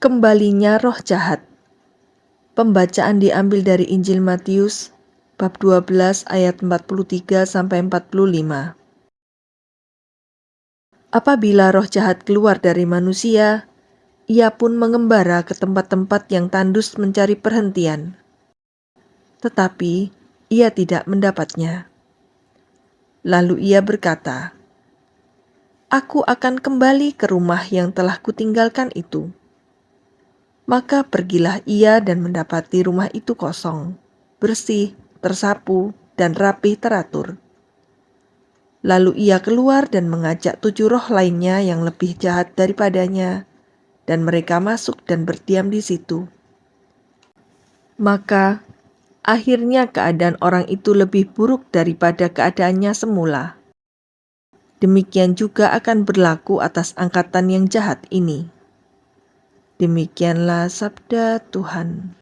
Kembalinya roh jahat. Pembacaan diambil dari Injil Matius bab 12 ayat 43 sampai 45. Apabila roh jahat keluar dari manusia, ia pun mengembara ke tempat-tempat yang tandus mencari perhentian. Tetapi ia tidak mendapatnya. Lalu ia berkata, "Aku akan kembali ke rumah yang telah kutinggalkan itu." Maka pergilah ia dan mendapati rumah itu kosong, bersih, tersapu, dan rapih teratur. Lalu ia keluar dan mengajak tujuh roh lainnya yang lebih jahat daripadanya, dan mereka masuk dan berdiam di situ. Maka akhirnya keadaan orang itu lebih buruk daripada keadaannya semula. Demikian juga akan berlaku atas angkatan yang jahat ini. Demikianlah sabda Tuhan.